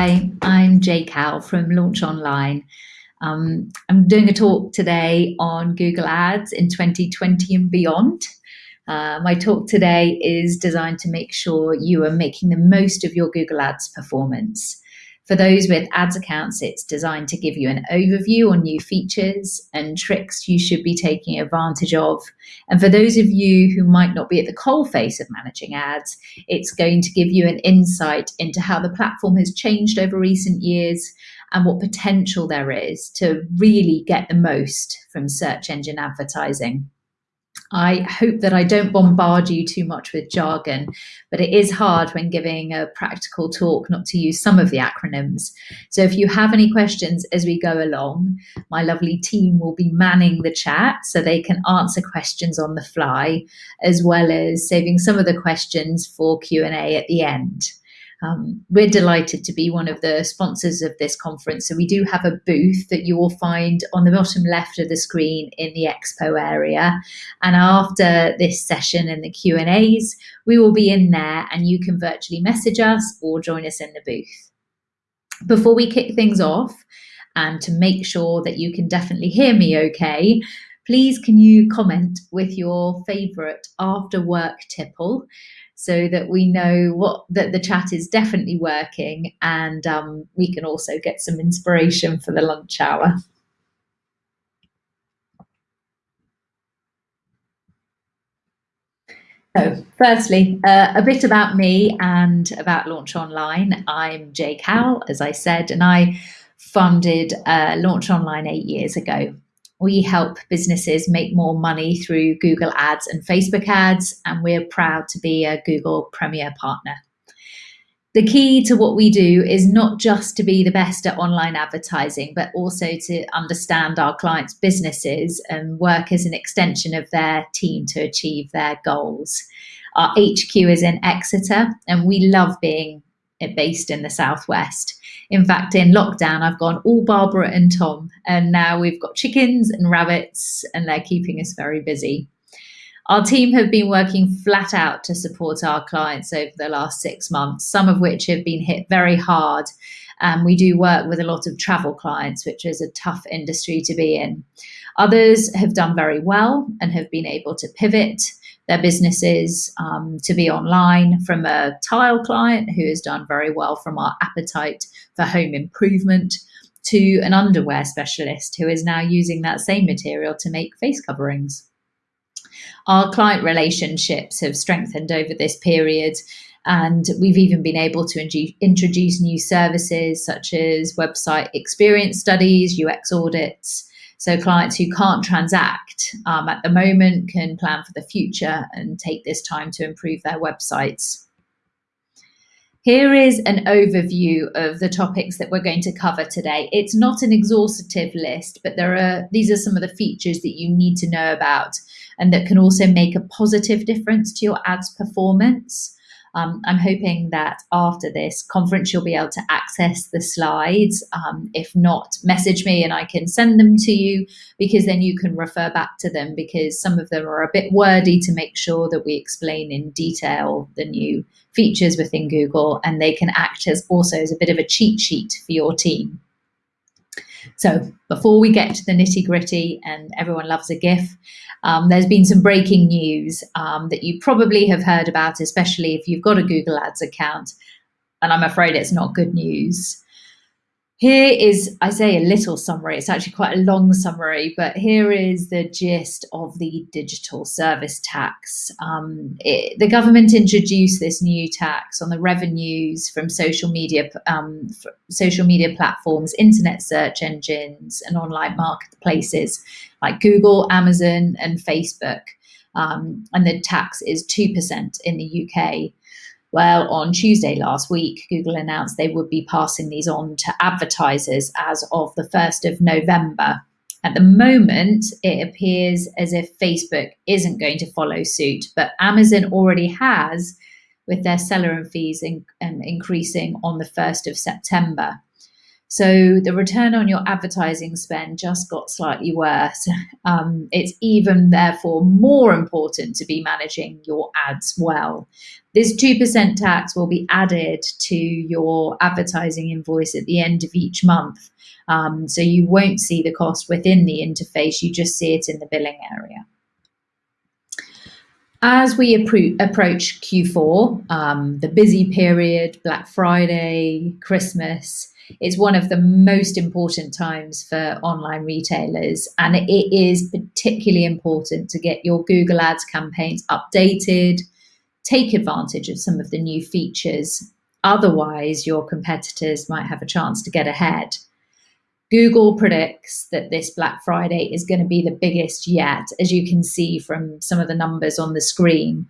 Hi, I'm Jay Cowell from Launch Online. Um, I'm doing a talk today on Google Ads in 2020 and beyond. Uh, my talk today is designed to make sure you are making the most of your Google Ads performance. For those with ads accounts, it's designed to give you an overview on new features and tricks you should be taking advantage of. And for those of you who might not be at the coalface of managing ads, it's going to give you an insight into how the platform has changed over recent years and what potential there is to really get the most from search engine advertising. I hope that I don't bombard you too much with jargon, but it is hard when giving a practical talk not to use some of the acronyms. So if you have any questions as we go along, my lovely team will be manning the chat so they can answer questions on the fly, as well as saving some of the questions for Q&A at the end. Um, we're delighted to be one of the sponsors of this conference. So we do have a booth that you will find on the bottom left of the screen in the expo area. And after this session and the Q&As, we will be in there and you can virtually message us or join us in the booth. Before we kick things off, and to make sure that you can definitely hear me okay, please can you comment with your favorite after work tipple so that we know what that the chat is definitely working and um, we can also get some inspiration for the lunch hour. So, firstly, uh, a bit about me and about Launch Online. I'm Jay Cowell, as I said, and I funded uh, Launch Online eight years ago we help businesses make more money through Google Ads and Facebook ads, and we're proud to be a Google Premier Partner. The key to what we do is not just to be the best at online advertising, but also to understand our clients' businesses and work as an extension of their team to achieve their goals. Our HQ is in Exeter, and we love being based in the southwest. In fact, in lockdown, I've gone all Barbara and Tom, and now we've got chickens and rabbits, and they're keeping us very busy. Our team have been working flat out to support our clients over the last six months, some of which have been hit very hard. Um, we do work with a lot of travel clients, which is a tough industry to be in. Others have done very well and have been able to pivot their businesses um, to be online from a tile client who has done very well from our appetite for home improvement to an underwear specialist who is now using that same material to make face coverings. Our client relationships have strengthened over this period and we've even been able to introduce new services such as website experience studies, UX audits, so clients who can't transact um, at the moment can plan for the future and take this time to improve their websites. Here is an overview of the topics that we're going to cover today. It's not an exhaustive list, but there are these are some of the features that you need to know about and that can also make a positive difference to your ads performance. Um, I'm hoping that after this conference, you'll be able to access the slides. Um, if not, message me and I can send them to you because then you can refer back to them because some of them are a bit wordy to make sure that we explain in detail the new features within Google and they can act as also as a bit of a cheat sheet for your team. So before we get to the nitty gritty and everyone loves a GIF, um, there's been some breaking news um, that you probably have heard about, especially if you've got a Google Ads account. And I'm afraid it's not good news. Here is, I say a little summary, it's actually quite a long summary, but here is the gist of the digital service tax. Um, it, the government introduced this new tax on the revenues from social media, um, social media platforms, internet search engines, and online marketplaces like Google, Amazon, and Facebook. Um, and the tax is 2% in the UK. Well, on Tuesday last week, Google announced they would be passing these on to advertisers as of the 1st of November. At the moment, it appears as if Facebook isn't going to follow suit, but Amazon already has, with their seller and fees in, um, increasing on the 1st of September. So the return on your advertising spend just got slightly worse. Um, it's even therefore more important to be managing your ads well. This 2% tax will be added to your advertising invoice at the end of each month. Um, so you won't see the cost within the interface, you just see it in the billing area. As we approach Q4, um, the busy period, Black Friday, Christmas, it's one of the most important times for online retailers, and it is particularly important to get your Google Ads campaigns updated, take advantage of some of the new features. Otherwise, your competitors might have a chance to get ahead. Google predicts that this Black Friday is going to be the biggest yet, as you can see from some of the numbers on the screen.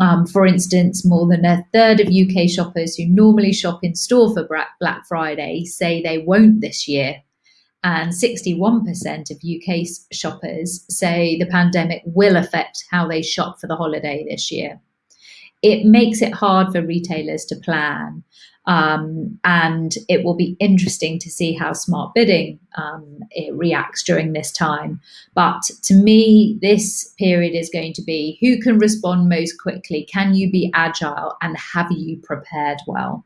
Um, for instance, more than a third of UK shoppers who normally shop in store for Black Friday say they won't this year. And 61% of UK shoppers say the pandemic will affect how they shop for the holiday this year. It makes it hard for retailers to plan. Um, and it will be interesting to see how smart bidding um, reacts during this time. But to me, this period is going to be who can respond most quickly? Can you be agile and have you prepared well?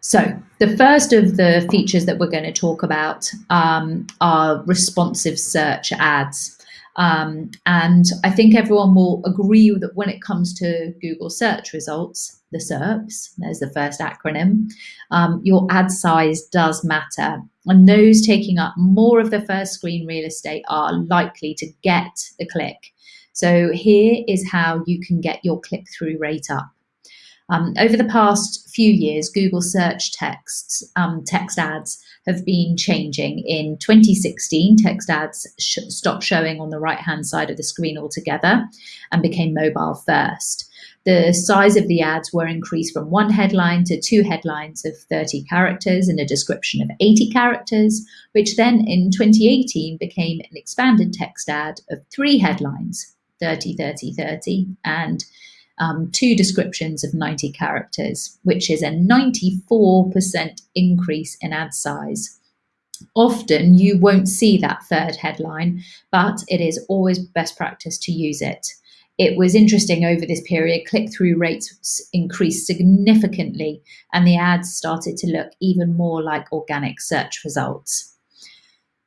So the first of the features that we're going to talk about um, are responsive search ads. Um, and I think everyone will agree that when it comes to Google search results, the SERPs, there's the first acronym, um, your ad size does matter. And those taking up more of the first screen real estate are likely to get the click. So here is how you can get your click-through rate up. Um, over the past few years, Google search texts, um, text ads have been changing. In 2016, text ads sh stopped showing on the right-hand side of the screen altogether and became mobile first. The size of the ads were increased from one headline to two headlines of 30 characters and a description of 80 characters, which then in 2018 became an expanded text ad of three headlines, 30, 30, 30, and um, two descriptions of 90 characters, which is a 94% increase in ad size. Often you won't see that third headline, but it is always best practice to use it. It was interesting over this period, click-through rates increased significantly and the ads started to look even more like organic search results.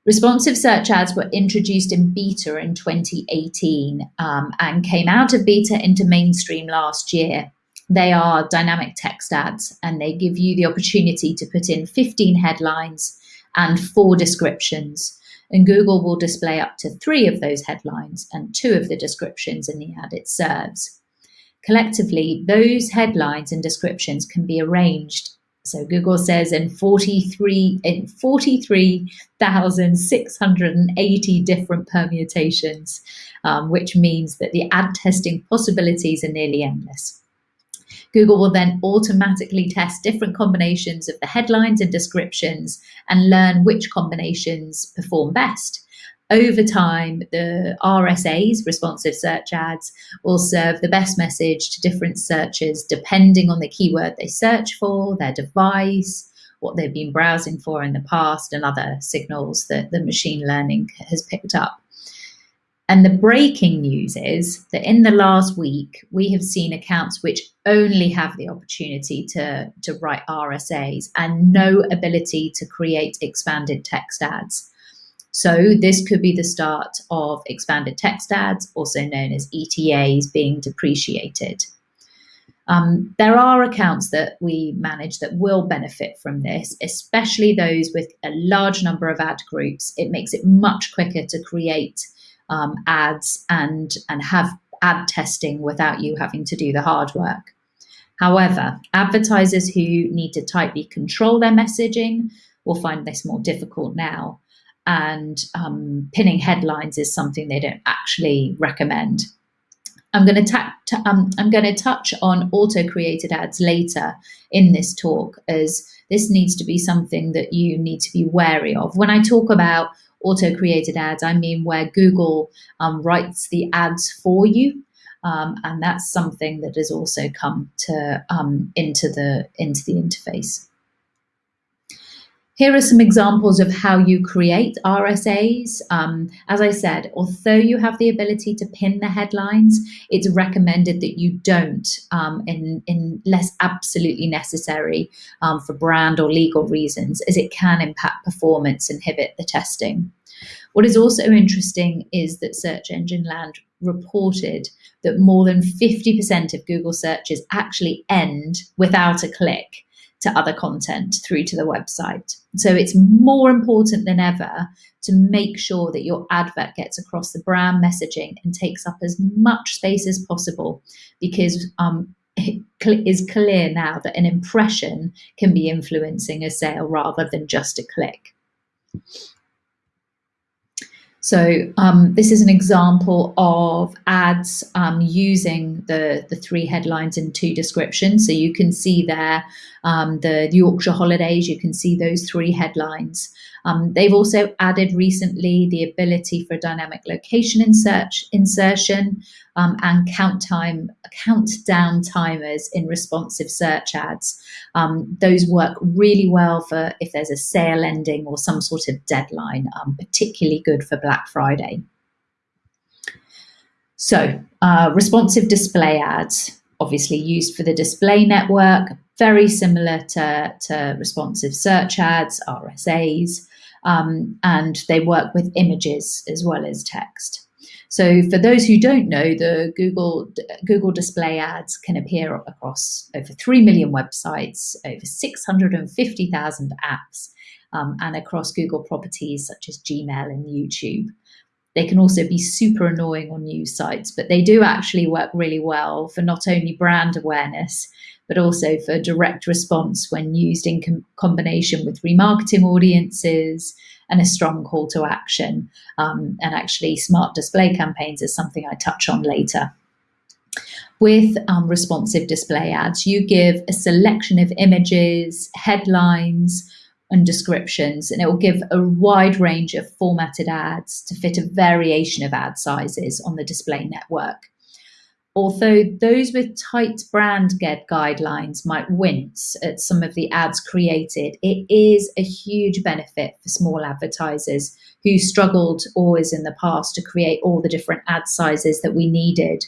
Responsive search ads were introduced in beta in 2018 um, and came out of beta into mainstream last year. They are dynamic text ads and they give you the opportunity to put in 15 headlines and four descriptions. And Google will display up to three of those headlines and two of the descriptions in the ad it serves. Collectively, those headlines and descriptions can be arranged so Google says in 43 in 43,680 different permutations, um, which means that the ad testing possibilities are nearly endless. Google will then automatically test different combinations of the headlines and descriptions and learn which combinations perform best. Over time, the RSAs, responsive search ads, will serve the best message to different searchers depending on the keyword they search for, their device, what they've been browsing for in the past, and other signals that the machine learning has picked up. And the breaking news is that in the last week, we have seen accounts which only have the opportunity to, to write RSAs and no ability to create expanded text ads. So this could be the start of expanded text ads, also known as ETAs, being depreciated. Um, there are accounts that we manage that will benefit from this, especially those with a large number of ad groups. It makes it much quicker to create um, ads and, and have ad testing without you having to do the hard work. However, advertisers who need to tightly control their messaging will find this more difficult now and um, pinning headlines is something they don't actually recommend. I'm going to um, I'm going to touch on auto-created ads later in this talk, as this needs to be something that you need to be wary of. When I talk about auto-created ads, I mean where Google um, writes the ads for you, um, and that's something that has also come to um, into the into the interface. Here are some examples of how you create RSAs. Um, as I said, although you have the ability to pin the headlines, it's recommended that you don't um, in, unless absolutely necessary um, for brand or legal reasons, as it can impact performance, inhibit the testing. What is also interesting is that Search Engine Land reported that more than 50% of Google searches actually end without a click to other content through to the website. So it's more important than ever to make sure that your advert gets across the brand messaging and takes up as much space as possible because um, it is clear now that an impression can be influencing a sale rather than just a click. So um, this is an example of ads um, using the, the three headlines and two descriptions. So you can see there um, the Yorkshire holidays, you can see those three headlines. Um, they've also added recently the ability for dynamic location insert, insertion um, and count time, countdown timers in responsive search ads. Um, those work really well for if there's a sale ending or some sort of deadline, um, particularly good for Black Friday. So, uh, responsive display ads, obviously used for the display network, very similar to, to responsive search ads, RSAs, um, and they work with images as well as text. So for those who don't know, the Google Google display ads can appear across over 3 million websites, over 650,000 apps, um, and across Google properties such as Gmail and YouTube. They can also be super annoying on news sites, but they do actually work really well for not only brand awareness, but also for direct response when used in com combination with remarketing audiences and a strong call to action. Um, and actually, smart display campaigns is something I touch on later. With um, responsive display ads, you give a selection of images, headlines, and descriptions, and it will give a wide range of formatted ads to fit a variation of ad sizes on the display network. Although those with tight brand guidelines might wince at some of the ads created, it is a huge benefit for small advertisers who struggled always in the past to create all the different ad sizes that we needed.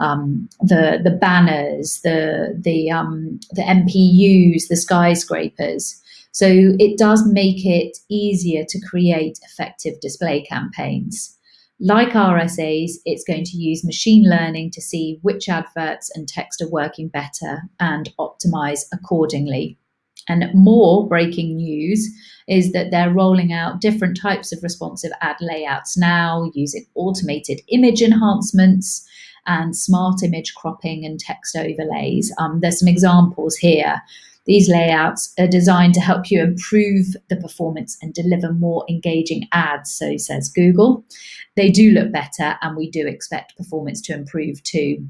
Um, the the banners, the the um, the MPUs, the skyscrapers. So it does make it easier to create effective display campaigns. Like RSAs, it's going to use machine learning to see which adverts and text are working better and optimize accordingly. And more breaking news is that they're rolling out different types of responsive ad layouts now using automated image enhancements and smart image cropping and text overlays. Um, there's some examples here these layouts are designed to help you improve the performance and deliver more engaging ads, so says Google. They do look better, and we do expect performance to improve too.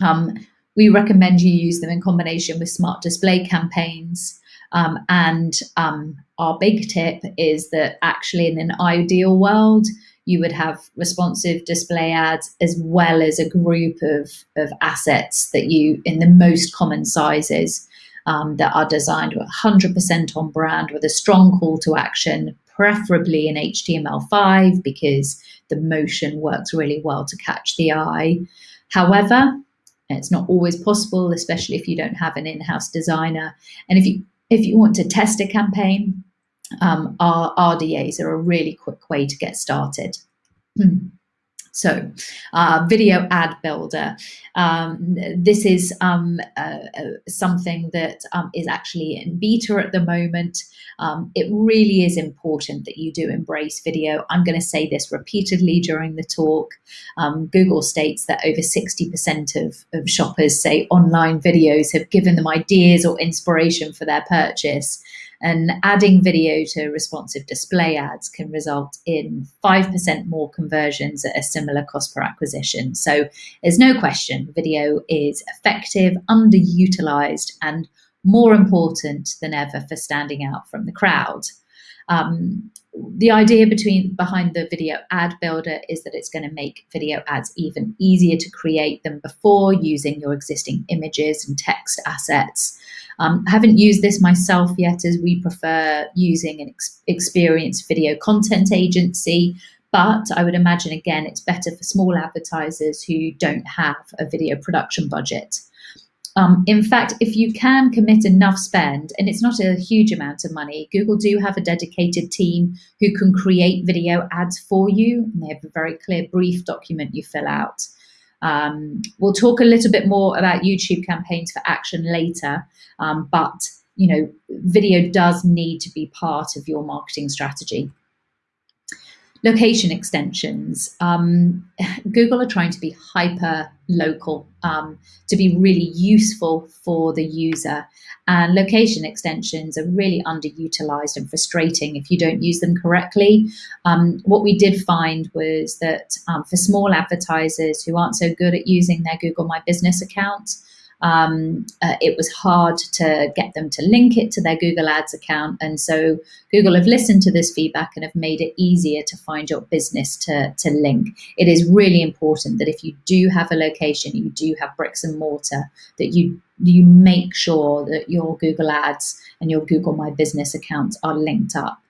Um, we recommend you use them in combination with smart display campaigns. Um, and um, our big tip is that actually, in an ideal world, you would have responsive display ads as well as a group of, of assets that you, in the most common sizes, um, that are designed 100% on brand with a strong call to action, preferably in HTML5 because the motion works really well to catch the eye. However, it's not always possible, especially if you don't have an in-house designer. And if you if you want to test a campaign, um, our RDAs are a really quick way to get started. Hmm. So, uh, video ad builder. Um, this is um, uh, uh, something that um, is actually in beta at the moment. Um, it really is important that you do embrace video. I'm going to say this repeatedly during the talk. Um, Google states that over 60% of, of shoppers say online videos have given them ideas or inspiration for their purchase. And adding video to responsive display ads can result in 5% more conversions at a similar cost per acquisition. So there's no question video is effective, underutilized, and more important than ever for standing out from the crowd. Um, the idea between behind the video ad builder is that it's going to make video ads even easier to create than before using your existing images and text assets Um, I haven't used this myself yet as we prefer using an ex experienced video content agency, but I would imagine again it's better for small advertisers who don't have a video production budget. Um, in fact, if you can commit enough spend, and it's not a huge amount of money, Google do have a dedicated team who can create video ads for you. And they have a very clear brief document you fill out. Um, we'll talk a little bit more about YouTube campaigns for action later, um, but you know, video does need to be part of your marketing strategy. Location extensions. Um, Google are trying to be hyper local um, to be really useful for the user. And location extensions are really underutilized and frustrating if you don't use them correctly. Um, what we did find was that um, for small advertisers who aren't so good at using their Google My Business account, um, uh, it was hard to get them to link it to their Google Ads account. And so Google have listened to this feedback and have made it easier to find your business to, to link. It is really important that if you do have a location, you do have bricks and mortar, that you you make sure that your Google Ads and your Google My Business accounts are linked up.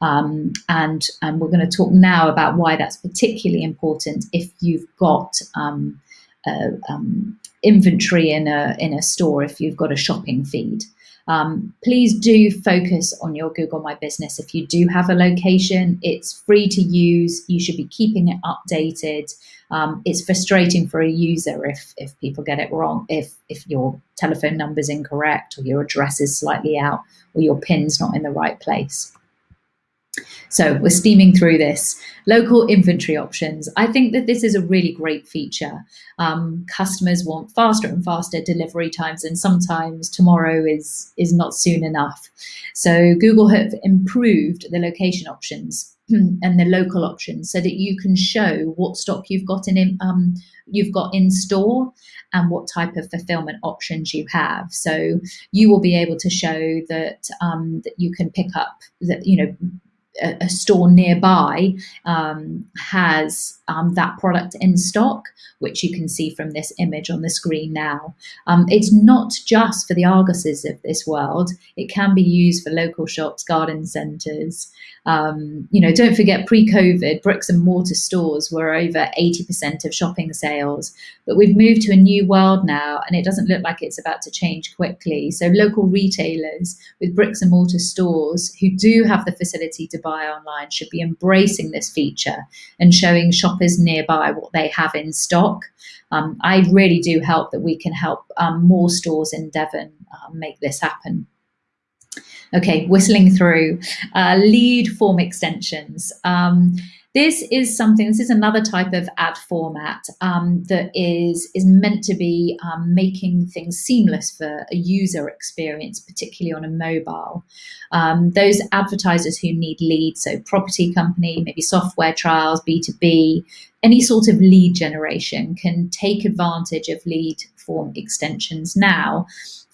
Um, and, and we're going to talk now about why that's particularly important if you've got um, uh, um, inventory in a, in a store if you've got a shopping feed. Um, please do focus on your Google My Business. If you do have a location, it's free to use. You should be keeping it updated. Um, it's frustrating for a user if, if people get it wrong, if, if your telephone number is incorrect or your address is slightly out or your pin's not in the right place. So we're steaming through this. Local inventory options. I think that this is a really great feature. Um, customers want faster and faster delivery times and sometimes tomorrow is, is not soon enough. So Google have improved the location options and the local options so that you can show what stock you've got in um, you've got in store and what type of fulfillment options you have. So you will be able to show that um, that you can pick up that you know a, a store nearby um, has um, that product in stock, which you can see from this image on the screen now. Um, it's not just for the Argoses of this world. It can be used for local shops, garden centres. Um, you know, don't forget pre-COVID, bricks and mortar stores were over 80% of shopping sales, but we've moved to a new world now and it doesn't look like it's about to change quickly. So local retailers with bricks and mortar stores who do have the facility to buy online should be embracing this feature and showing shoppers nearby what they have in stock. Um, I really do hope that we can help um, more stores in Devon uh, make this happen. Okay, whistling through uh, lead form extensions. Um, this is something, this is another type of ad format um, that is, is meant to be um, making things seamless for a user experience, particularly on a mobile. Um, those advertisers who need leads, so property company, maybe software trials, B2B, any sort of lead generation can take advantage of lead form extensions now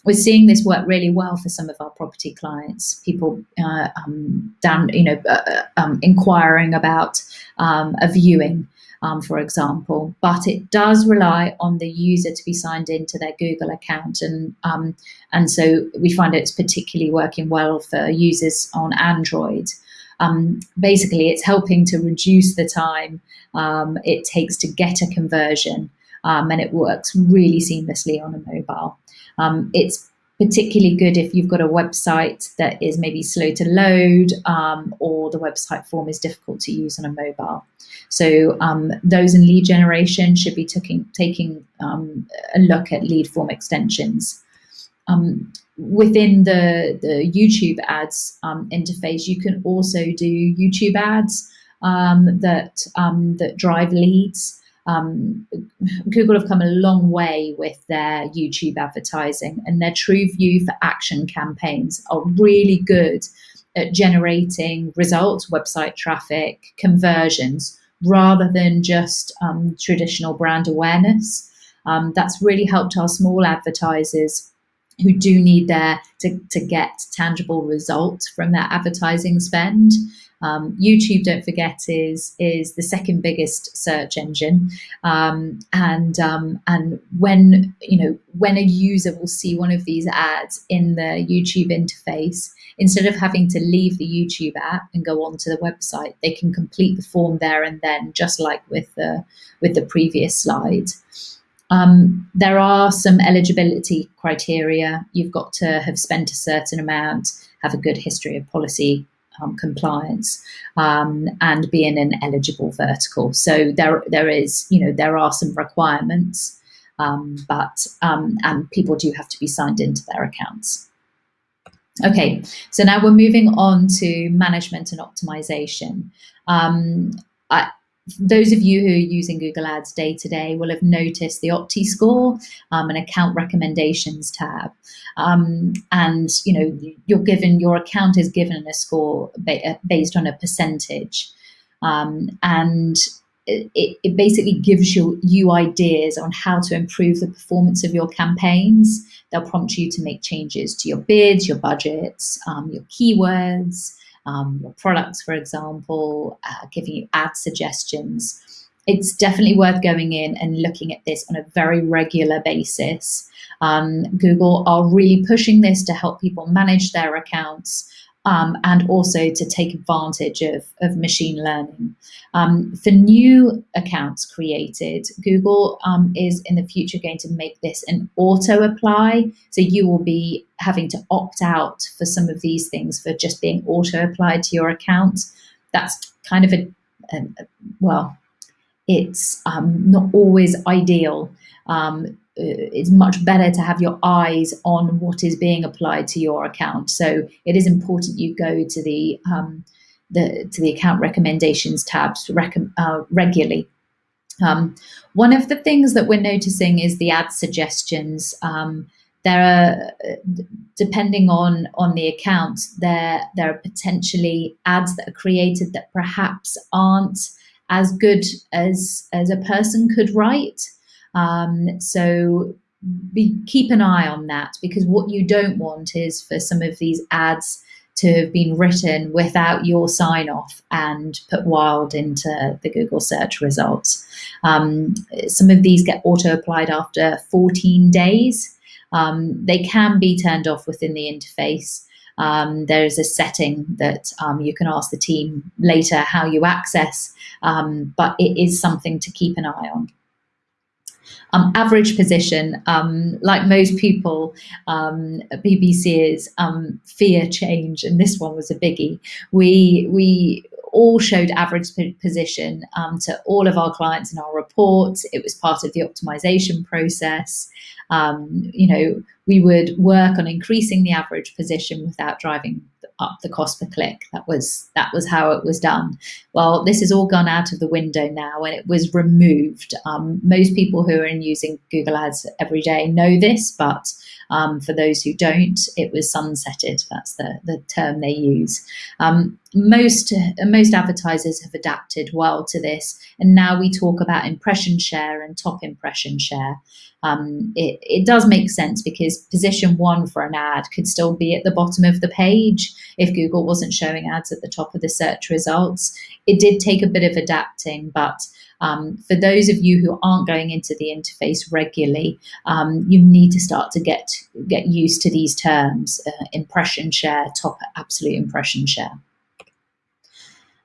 we're seeing this work really well for some of our property clients. People uh, um, down, you know, uh, uh, um, inquiring about um, a viewing, um, for example. But it does rely on the user to be signed into their Google account, and um, and so we find it's particularly working well for users on Android. Um, basically, it's helping to reduce the time it takes to get a conversion. and it works really seamlessly on a mobile. Um, it's particularly good if you've got a website that is maybe slow to load um, or the website form is difficult to use on a mobile. So um, those in lead generation should be taking, taking um, a look at lead form extensions. Um, within the, the YouTube ads um, interface, you can also do YouTube ads um, that, that drive leads. Um, Google have come a long way with their YouTube advertising and their TrueView for Action campaigns are really good at generating results, website traffic, conversions, rather than just um, traditional brand awareness. Um, that's really helped our small advertisers who do need their to, to get tangible results from their advertising spend. Um, YouTube, don't forget, is is the second biggest search engine, um, and um, and when you know when a user will see one of these ads in the YouTube interface, instead of having to leave the YouTube app and go onto the website, they can complete the form there and then, just like with the with the previous slide. Um, there are some eligibility criteria. You've got to have spent a certain amount, have a good history of policy um, compliance, um, and be in an eligible vertical. So there, there is, you know, there are some requirements, um, but um, and people do have to be signed into their accounts. Okay, so now we're moving on to management and optimization. Um, I, those of you who are using Google Ads day to day will have noticed the Opti score um, and account recommendations tab. Um, and you know, you're given your account is given a score ba uh, based on a percentage. Um, and it, it, basically gives you, you ideas on how to improve the performance of your campaigns. They'll prompt you to make changes to your bids, your budgets, um, your keywords, um, products, for example, uh, giving you ad suggestions. It's definitely worth going in and looking at this on a very regular basis. Um, Google are really pushing this to help people manage their accounts um, and also to take advantage of, of machine learning. Um, for new accounts created, Google um, is in the future going to make this an auto apply. So you will be having to opt out for some of these things for just being auto applied to your account. That's kind of a, a well, it's um, not always ideal. Um, it's much better to have your eyes on what is being applied to your account. So it is important you go to the um, the to the account recommendations tabs rec uh, regularly. Um, one of the things that we're noticing is the ad suggestions. Um, there are, depending on on the account, there there are potentially ads that are created that perhaps aren't as good as as a person could write. Um, so be, keep an eye on that because what you don't want is for some of these ads to have been written without your sign off and put wild into the Google search results. Um, some of these get auto applied after 14 days. Um, they can be turned off within the interface. Um, there's a setting that um, you can ask the team later how you access, um, but it is something to keep an eye on. Um, average position, um, like most people, um, PPCs um, fear change, and this one was a biggie. We we all showed average position um, to all of our clients in our reports. It was part of the optimization process. Um, you know, we would work on increasing the average position without driving up the cost per click. That was that was how it was done. Well, this has all gone out of the window now, and it was removed. Um, most people who are in using Google Ads every day know this, but um, for those who don't, it was sunsetted. That's the, the term they use. Um, most most advertisers have adapted well to this, and now we talk about impression share and top impression share. Um, it, it does make sense because position one for an ad could still be at the bottom of the page if Google wasn't showing ads at the top of the search results. It did take a bit of adapting, but um, for those of you who aren't going into the interface regularly, um, you need to start to get get used to these terms: uh, impression share, top absolute impression share.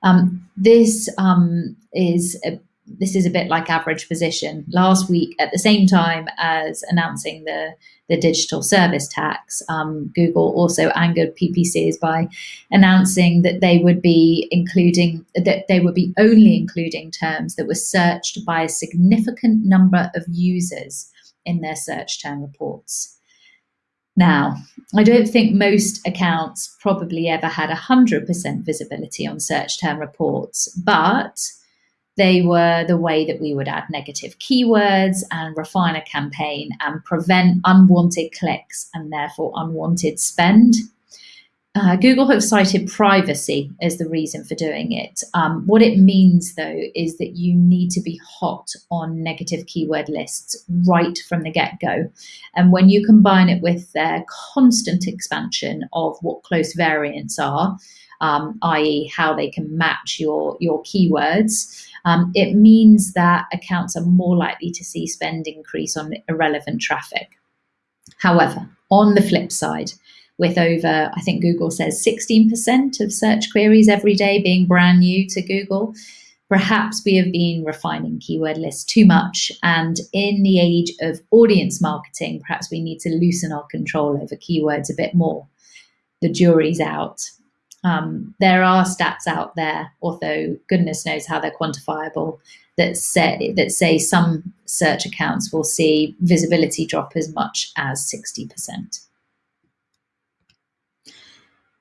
Um, this um, is a, this is a bit like average position. Last week, at the same time as announcing the, the digital service tax, um, Google also angered PPCs by announcing that they would be including, that they would be only including terms that were searched by a significant number of users in their search term reports. Now, I don't think most accounts probably ever had 100% visibility on search term reports, but they were the way that we would add negative keywords and refine a campaign and prevent unwanted clicks and therefore unwanted spend. Uh, Google have cited privacy as the reason for doing it. Um, what it means, though, is that you need to be hot on negative keyword lists right from the get go. And when you combine it with their constant expansion of what close variants are, um, i.e., how they can match your, your keywords, um, it means that accounts are more likely to see spend increase on irrelevant traffic. However, on the flip side, with over, I think Google says 16% of search queries every day being brand new to Google, perhaps we have been refining keyword lists too much. And in the age of audience marketing, perhaps we need to loosen our control over keywords a bit more. The jury's out. Um, there are stats out there, although goodness knows how they're quantifiable, that say, that say some search accounts will see visibility drop as much as 60%.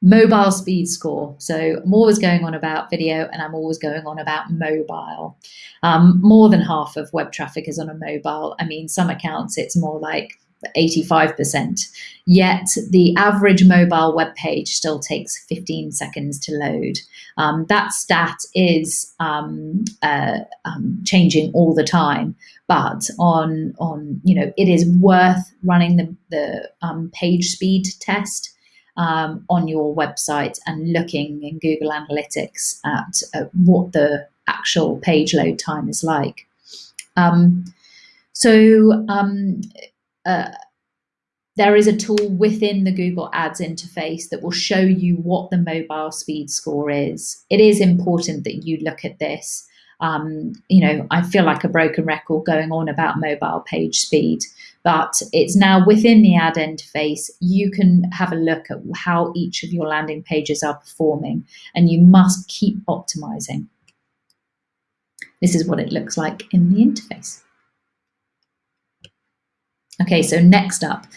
Mobile speed score. So I'm always going on about video and I'm always going on about mobile. Um, more than half of web traffic is on a mobile. I mean, some accounts it's more like 85%. Yet the average mobile web page still takes 15 seconds to load. Um, that stat is um, uh, um, changing all the time, but on on you know it is worth running the the um, page speed test. Um, on your website and looking in Google Analytics at, at what the actual page load time is like. Um, so uh, there is a tool within the Google Ads interface that will show you what the mobile speed score is. It is important that you look at this. Um, you know, I feel like a broken record going on about mobile page speed, but it's now within the ad interface. You can have a look at how each of your landing pages are performing, and you must keep optimizing. This is what it looks like in the interface. Okay, so next up,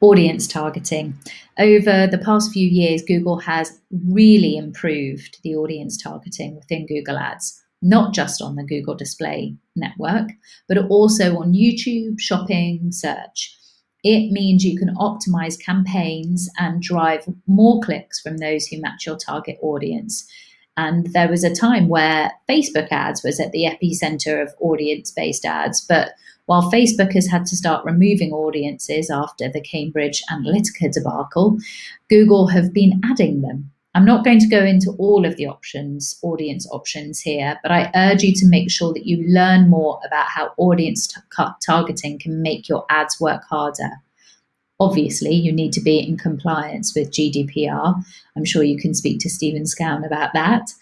audience targeting. Over the past few years, Google has really improved the audience targeting within Google Ads, not just on the Google Display Network, but also on YouTube, shopping, search. It means you can optimize campaigns and drive more clicks from those who match your target audience. And there was a time where Facebook ads was at the epicenter of audience based ads, but while Facebook has had to start removing audiences after the Cambridge Analytica debacle, Google have been adding them. I'm not going to go into all of the options, audience options here, but I urge you to make sure that you learn more about how audience targeting can make your ads work harder. Obviously, you need to be in compliance with GDPR. I'm sure you can speak to Stephen Scown about that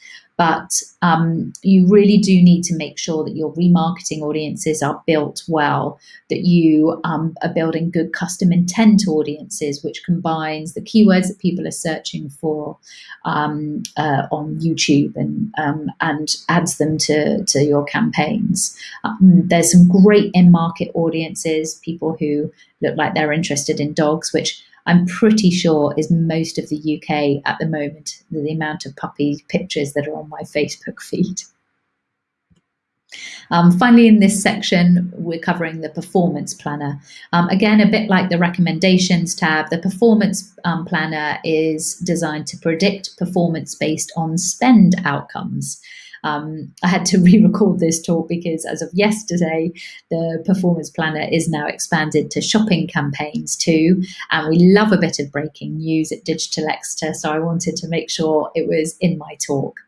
but um, you really do need to make sure that your remarketing audiences are built well, that you um, are building good custom intent audiences, which combines the keywords that people are searching for um, uh, on YouTube and um, and adds them to, to your campaigns. Um, there's some great in-market audiences, people who look like they're interested in dogs, which I'm pretty sure is most of the UK at the moment, the amount of puppy pictures that are on my Facebook feed. Um, finally, in this section, we're covering the performance planner. Um, again, a bit like the recommendations tab, the performance um, planner is designed to predict performance based on spend outcomes. Um, I had to re-record this talk because as of yesterday, the performance planner is now expanded to shopping campaigns too. And we love a bit of breaking news at Digital Exeter, so I wanted to make sure it was in my talk.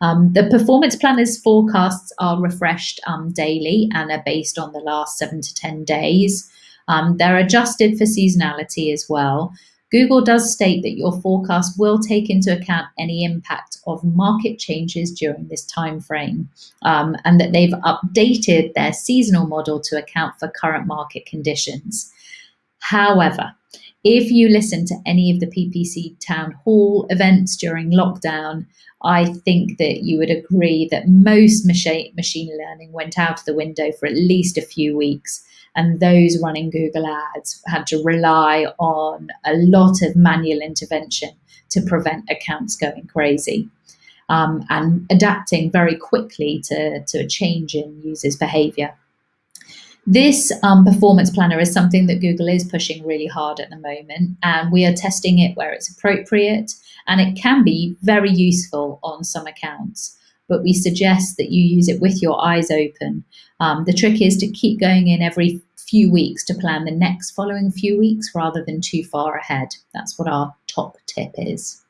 Um, the performance planner's forecasts are refreshed um, daily and are based on the last seven to 10 days. Um, they're adjusted for seasonality as well. Google does state that your forecast will take into account any impact of market changes during this time frame um, and that they've updated their seasonal model to account for current market conditions. However, if you listen to any of the PPC town hall events during lockdown, I think that you would agree that most machine learning went out of the window for at least a few weeks and those running Google Ads had to rely on a lot of manual intervention to prevent accounts going crazy. Um, and adapting very quickly to, to a change in users' behavior. This um, performance planner is something that Google is pushing really hard at the moment, and we are testing it where it's appropriate, and it can be very useful on some accounts but we suggest that you use it with your eyes open. Um, the trick is to keep going in every few weeks to plan the next following few weeks rather than too far ahead. That's what our top tip is.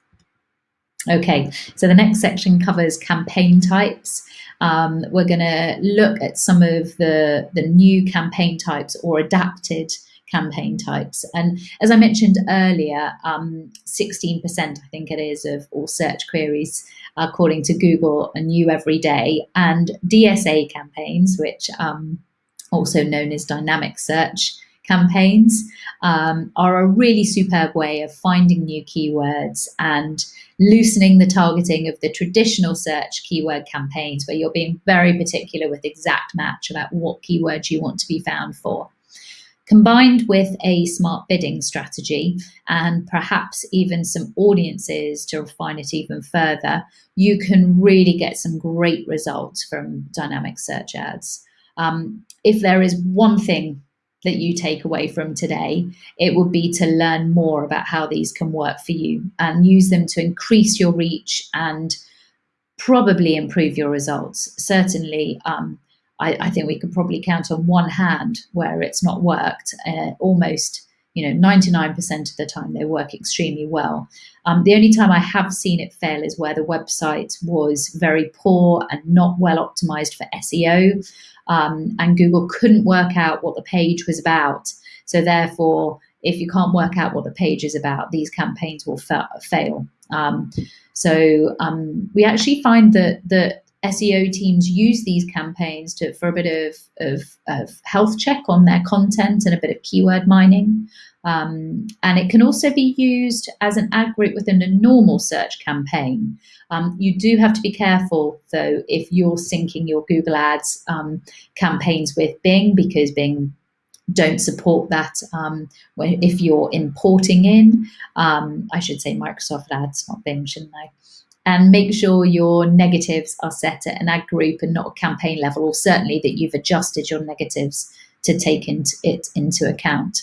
Okay, so the next section covers campaign types. Um, we're going to look at some of the, the new campaign types or adapted campaign types. And as I mentioned earlier, 16% um, I think it is of all search queries according to Google are new every day. And DSA campaigns, which um, also known as dynamic search campaigns, um, are a really superb way of finding new keywords and loosening the targeting of the traditional search keyword campaigns where you're being very particular with exact match about what keywords you want to be found for. Combined with a smart bidding strategy and perhaps even some audiences to refine it even further, you can really get some great results from dynamic search ads. Um, if there is one thing that you take away from today, it would be to learn more about how these can work for you and use them to increase your reach and probably improve your results. Certainly, um, I, I, think we could probably count on one hand where it's not worked. Uh, almost, you know, 99% of the time they work extremely well. Um, the only time I have seen it fail is where the website was very poor and not well optimized for SEO um, and Google couldn't work out what the page was about. So therefore, if you can't work out what the page is about, these campaigns will fa fail. Um, so um, we actually find that the SEO teams use these campaigns to for a bit of, of, of health check on their content and a bit of keyword mining. Um, and it can also be used as an ad group within a normal search campaign. Um, you do have to be careful, though, if you're syncing your Google Ads um, campaigns with Bing, because Bing don't support that um, if you're importing in. Um, I should say Microsoft Ads, not Bing, shouldn't I? And make sure your negatives are set at an ad group and not a campaign level, or certainly that you've adjusted your negatives to take it into account.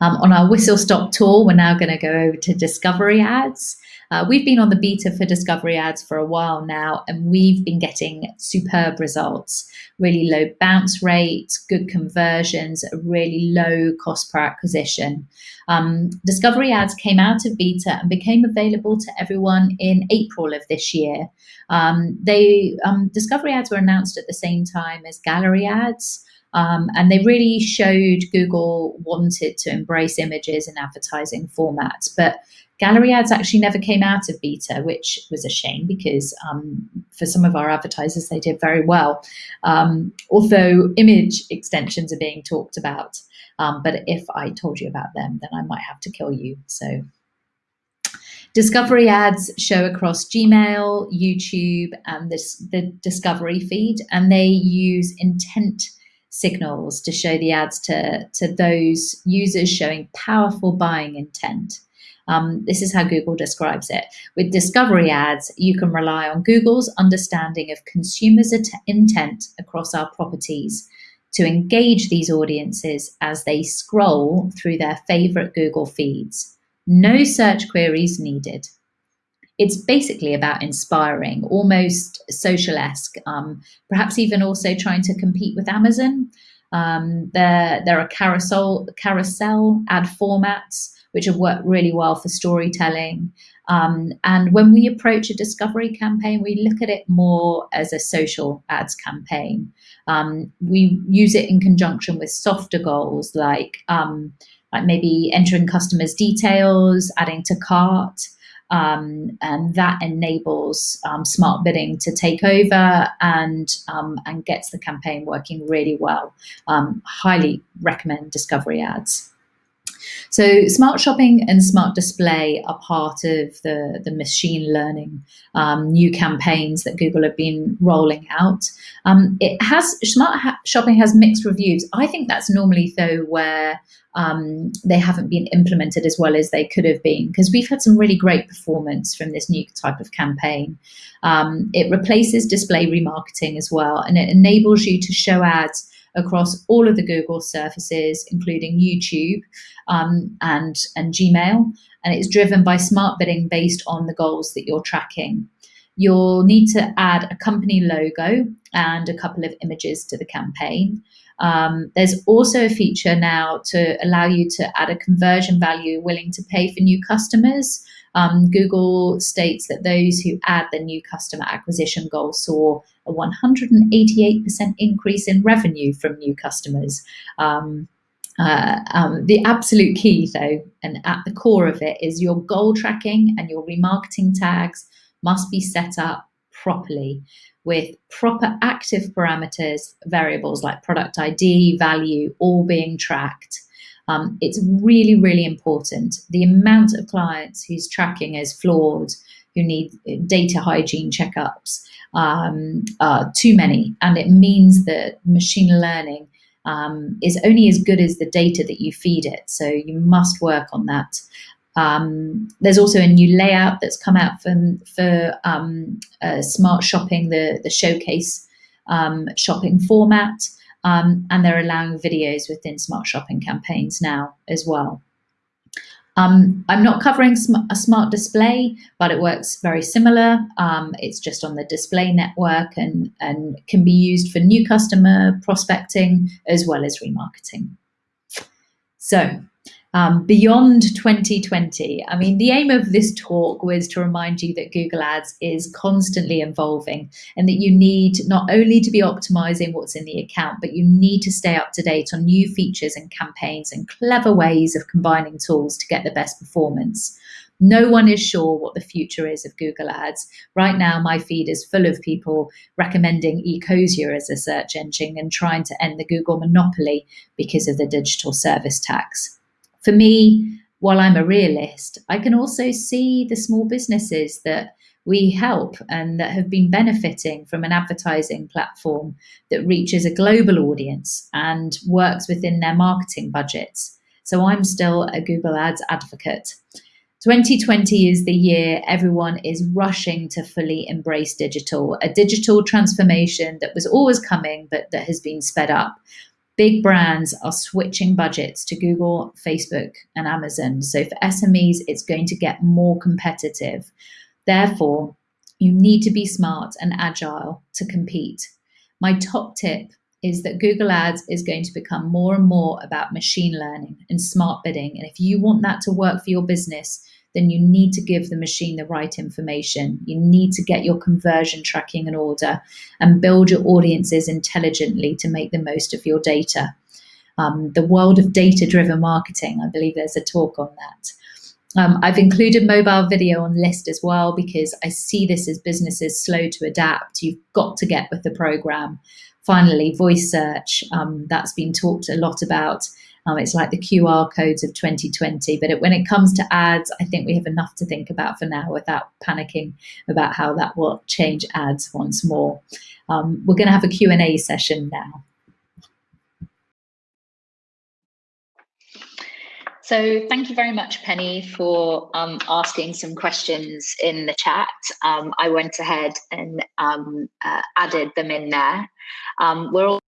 Um, on our whistle stop tour, we're now going to go over to discovery ads. Uh, we've been on the beta for discovery ads for a while now, and we've been getting superb results. Really low bounce rates, good conversions, really low cost per acquisition. Um, discovery ads came out of beta and became available to everyone in April of this year. Um, they um, discovery ads were announced at the same time as gallery ads. Um, and they really showed Google wanted to embrace images in advertising formats. But gallery ads actually never came out of beta, which was a shame because um, for some of our advertisers, they did very well. Um, although image extensions are being talked about. Um, but if I told you about them, then I might have to kill you. So Discovery ads show across Gmail, YouTube, and this, the Discovery feed, and they use intent signals to show the ads to, to those users showing powerful buying intent. Um, this is how Google describes it. With discovery ads, you can rely on Google's understanding of consumers' intent across our properties to engage these audiences as they scroll through their favorite Google feeds. No search queries needed it's basically about inspiring, almost social-esque, um, perhaps even also trying to compete with Amazon. Um, there, there are carousel, carousel ad formats which have worked really well for storytelling. Um, and when we approach a discovery campaign, we look at it more as a social ads campaign. Um, we use it in conjunction with softer goals like, um, like maybe entering customers' details, adding to cart, um, and that enables um, smart bidding to take over and um, and gets the campaign working really well. Um, highly recommend Discovery Ads. So smart shopping and smart display are part of the, the machine learning um, new campaigns that Google have been rolling out. Um, it has smart ha shopping has mixed reviews. I think that's normally though where um, they haven't been implemented as well as they could have been because we've had some really great performance from this new type of campaign. Um, it replaces display remarketing as well and it enables you to show ads across all of the Google surfaces, including YouTube um, and, and Gmail. And it's driven by smart bidding based on the goals that you're tracking. You'll need to add a company logo and a couple of images to the campaign. Um, there's also a feature now to allow you to add a conversion value willing to pay for new customers. um, Google states that those who add the new customer acquisition goal saw a 188% increase in revenue from new customers. Um, uh, um, the absolute key, though, and at the core of it, is your goal tracking and your remarketing tags must be set up properly with proper active parameters, variables like product ID, value, all being tracked. Um, it's really, really important. The amount of clients whose tracking is flawed, who need data hygiene checkups, um, are too many. And it means that machine learning um, is only as good as the data that you feed it. So you must work on that. Um, there's also a new layout that's come out from, for um, uh, smart shopping, the, the showcase um, shopping format, um, and they're allowing videos within smart shopping campaigns now as well. Um, I'm not covering sm a smart display, but it works very similar. Um, it's just on the display network and, and can be used for new customer prospecting as well as remarketing. So um, beyond 2020. I mean, the aim of this talk was to remind you that Google Ads is constantly evolving and that you need not only to be optimizing what's in the account, but you need to stay up to date on new features and campaigns and clever ways of combining tools to get the best performance. No one is sure what the future is of Google Ads. Right now, my feed is full of people recommending Ecosia as a search engine and trying to end the Google monopoly because of the digital service tax for me, while I'm a realist, I can also see the small businesses that we help and that have been benefiting from an advertising platform that reaches a global audience and works within their marketing budgets. So I'm still a Google Ads advocate. 2020 is the year everyone is rushing to fully embrace digital, a digital transformation that was always coming, but that has been sped up big brands are switching budgets to Google, Facebook, and Amazon. So for SMEs, it's going to get more competitive. Therefore, you need to be smart and agile to compete. My top tip is that Google Ads is going to become more and more about machine learning and smart bidding. And if you want that to work for your business, then you need to give the machine the right information. You need to get your conversion tracking in order and build your audiences intelligently to make the most of your data. Um, the world of data driven marketing, I believe there's a talk on that. Um, I've included mobile video on list as well because I see this as businesses slow to adapt. You've got to get with the program. Finally, voice search, um, that's been talked a lot about um, it's like the QR codes of 2020. But it, when it comes to ads, I think we have enough to think about for now without panicking about how that will change ads once more. Um, we're going to have a Q&A session now. So thank you very much, Penny, for um, asking some questions in the chat. Um, I went ahead and um, uh, added them in there. Um, we're all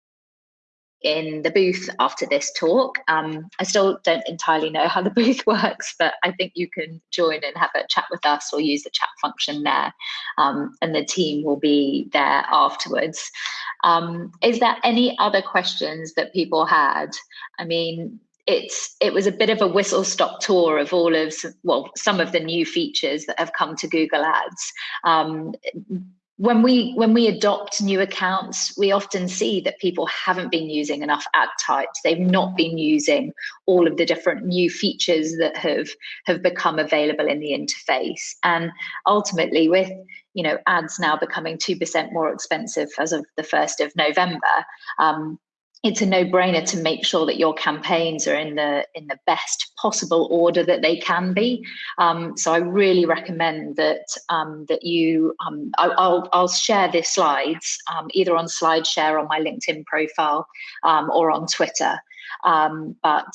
in the booth after this talk. Um, I still don't entirely know how the booth works, but I think you can join and have a chat with us or use the chat function there, um, and the team will be there afterwards. Um, is there any other questions that people had? I mean, it's it was a bit of a whistle stop tour of all of well some of the new features that have come to Google Ads. Um, when we when we adopt new accounts we often see that people haven't been using enough ad types. They've not been using all of the different new features that have have become available in the interface. And ultimately with you know ads now becoming 2% more expensive as of the 1st of november um, it's a no-brainer to make sure that your campaigns are in the in the best possible order that they can be. Um, so I really recommend that um, that you. Um, I, will I'll share the slides um, either on SlideShare on my LinkedIn profile um, or on Twitter. Um, but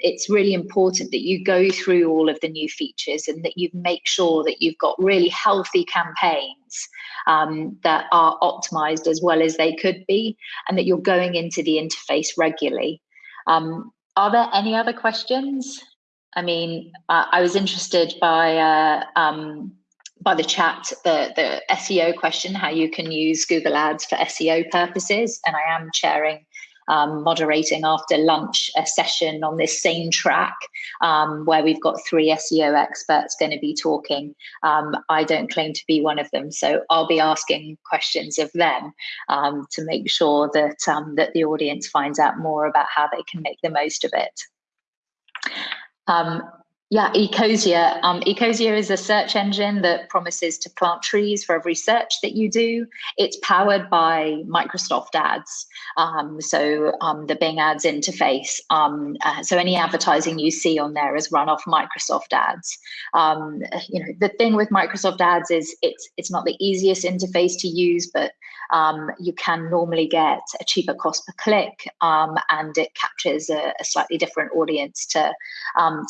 it's really important that you go through all of the new features and that you make sure that you've got really healthy campaigns um, that are optimized as well as they could be, and that you're going into the interface regularly. Um, are there any other questions? I mean, uh, I was interested by uh, um, by the chat, the the SEO question, how you can use Google Ads for SEO purposes, and I am chairing um, moderating after lunch a session on this same track um, where we've got three SEO experts going to be talking. Um, I don't claim to be one of them, so I'll be asking questions of them um, to make sure that um, that the audience finds out more about how they can make the most of it. Um, yeah, Ecosia. Um, Ecosia is a search engine that promises to plant trees for every search that you do. It's powered by Microsoft Ads, um, so um, the Bing Ads interface. Um, uh, so any advertising you see on there is run off Microsoft Ads. Um, you know, the thing with Microsoft Ads is it's it's not the easiest interface to use, but um, you can normally get a cheaper cost per click, and it captures a, a, slightly different audience to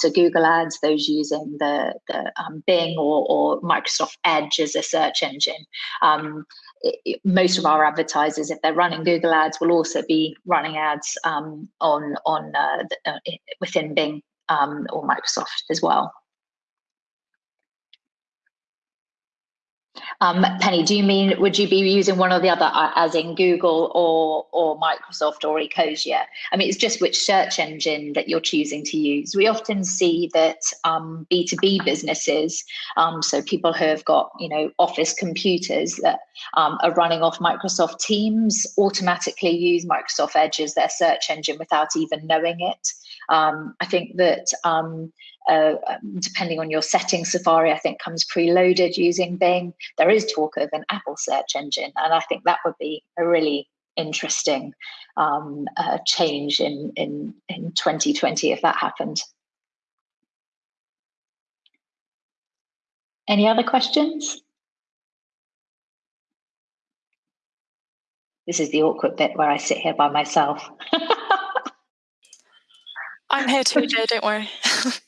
to Google Ads those using the, the um, Bing or, or, Microsoft Edge as a search engine. Um, it, it, most of our advertisers, if they're running Google Ads, will also be running ads um, on on uh, the, uh, within Bing um, or Microsoft as well. Um, Penny, do you mean would you be using one or the other, uh, as in Google or or Microsoft or Ecosia? I mean, it's just which search engine that you're choosing to use. We often see that um, B2B businesses, um, so people who have got you know office computers that um, are running off Microsoft Teams, automatically use Microsoft Edge as their search engine without even knowing it. Um, I think that um, uh, depending on your setting, Safari, I think, comes preloaded using Bing. There is talk of an Apple search engine, and I think that would be a really interesting um, uh, change in, in, in 2020 if that happened. Any other questions? This is the awkward bit where I sit here by myself. I'm here too, Joe, don't worry.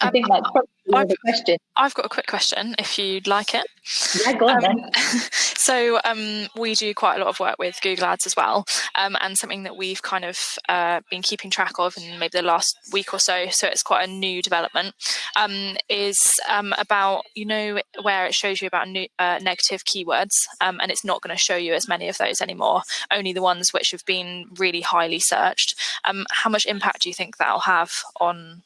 I think that's probably I've, the question. I've got a quick question, if you'd like it. Yeah, go on um, so um, we do quite a lot of work with Google Ads as well, um, and something that we've kind of uh, been keeping track of in maybe the last week or so. So it's quite a new development. Um, is um, about you know where it shows you about new, uh, negative keywords, um, and it's not going to show you as many of those anymore. Only the ones which have been really highly searched. how much impact do you think that'll have on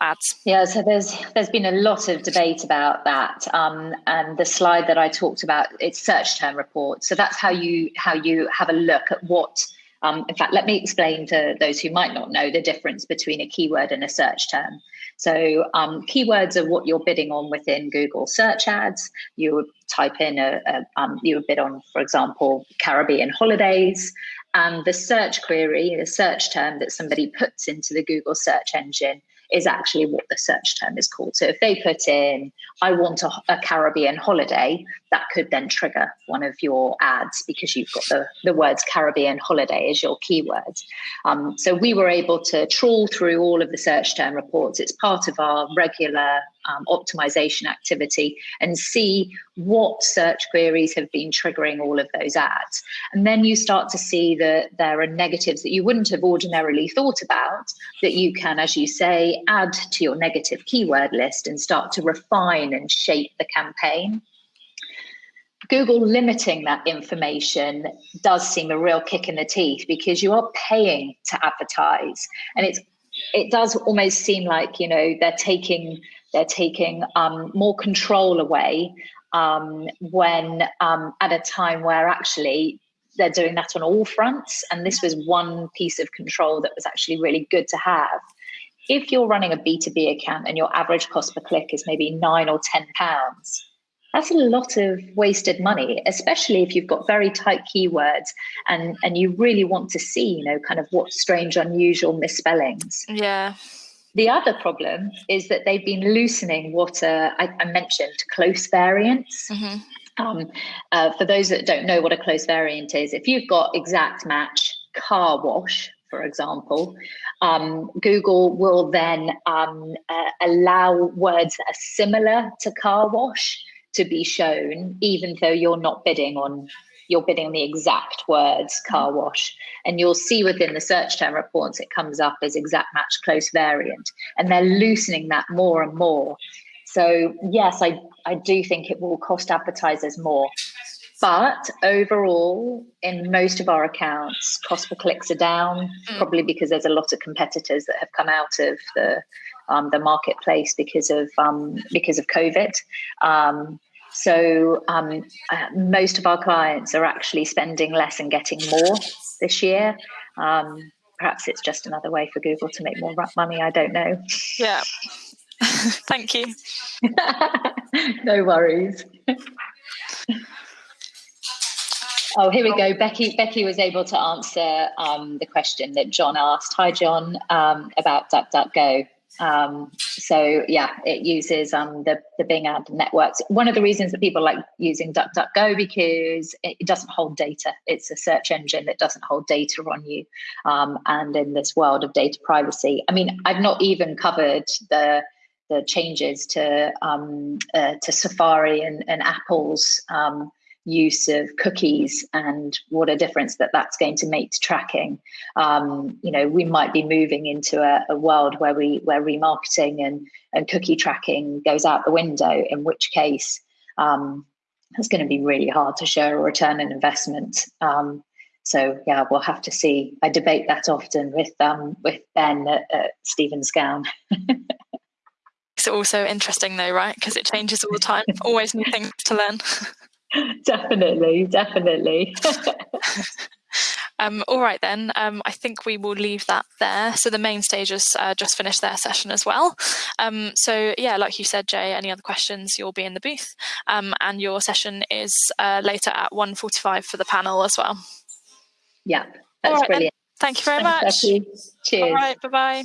ads? Yeah, so there's there's been a lot of debate about that, um, and the slide that I talked about it's search term report. So that's how you how you have a look at what. Um, in fact, let me explain to those who might not know the difference between a keyword and a search term. So um, keywords are what you're bidding on within Google search ads. You would type in a, a um, you would bid on, for example, Caribbean holidays, and the search query, the search term that somebody puts into the Google search engine is actually what the search term is called. So if they put in, I want a, a, Caribbean holiday, that could then trigger one of your ads because you've got the, the words Caribbean holiday as your keyword. Um, so we were able to trawl through all of the search term reports. It's part of our regular um, optimization activity and see what search queries have been triggering all of those ads. And then you start to see that there are negatives that you wouldn't have ordinarily thought about that you can, as you say, add to your negative keyword list and start to refine and shape the campaign. Google limiting that information does seem a real kick in the teeth because you are paying to advertise and it's it does almost seem like you know they're taking they're taking um, more control away um, when um, at a time where actually they're doing that on all fronts. And this was one piece of control that was actually really good to have. If you're running a B2B account and your average cost per click is maybe nine or 10 pounds, that's a lot of wasted money, especially if you've got very tight keywords and, and you really want to see, you know, kind of what strange, unusual misspellings. Yeah. The other problem is that they've been loosening what uh, I, I, mentioned close variants. Mm-hmm. Um, uh, for those that don't know what a close variant is, if you've got exact match car wash, for example, um, Google will then um, uh, allow words that are similar to car wash to be shown, even though you're not bidding on you're bidding on the exact words car wash. And you'll see within the search term reports it comes up as exact match close variant. And they're loosening that more and more. So yes i i do think it will cost advertisers more. But overall, in most of our accounts, cost per clicks are down, mm. probably because there's a lot of competitors that have come out of the um, the marketplace because of um, because of COVID. Um, so um, uh, most of our clients are actually spending less and getting more this year. Um, perhaps it's just another way for Google to make more money. I don't know. Yeah. Thank you. no worries. Oh, here we go. Becky Becky was able to answer um, the question that John asked. Hi, John, um, about DuckDuckGo. Um, so yeah, it uses um, the, the Bing ad networks. One of the reasons that people like using DuckDuckGo because it, doesn't hold data. It's a search engine that doesn't hold data on you. Um, and in this world of data privacy, I mean, I've not even covered the the changes to um, uh, to Safari and, and Apple's um, use of cookies and what a difference that that's going to make to tracking. Um, you know, we might be moving into a, a, world where we where remarketing and and cookie tracking goes out the window. In which case, um, it's going to be really hard to show a return on investment. Um, so yeah, we'll have to see. I debate that often with um, with Ben at, at Stephen's Gown. it's also interesting though, right? Because it changes all the time. Always new things to learn. definitely, definitely. Um, all right, then. Um, I think we will leave that there. So the main stages uh, just finished their session as well. Um, so yeah, like you said, Jay, any other questions, you'll be in the booth. Um, and your session is uh, later at 1.45 for the panel as well. Yeah, that's right, brilliant. Then. Thank you very Thanks, much. Becky. Cheers. All right, bye-bye.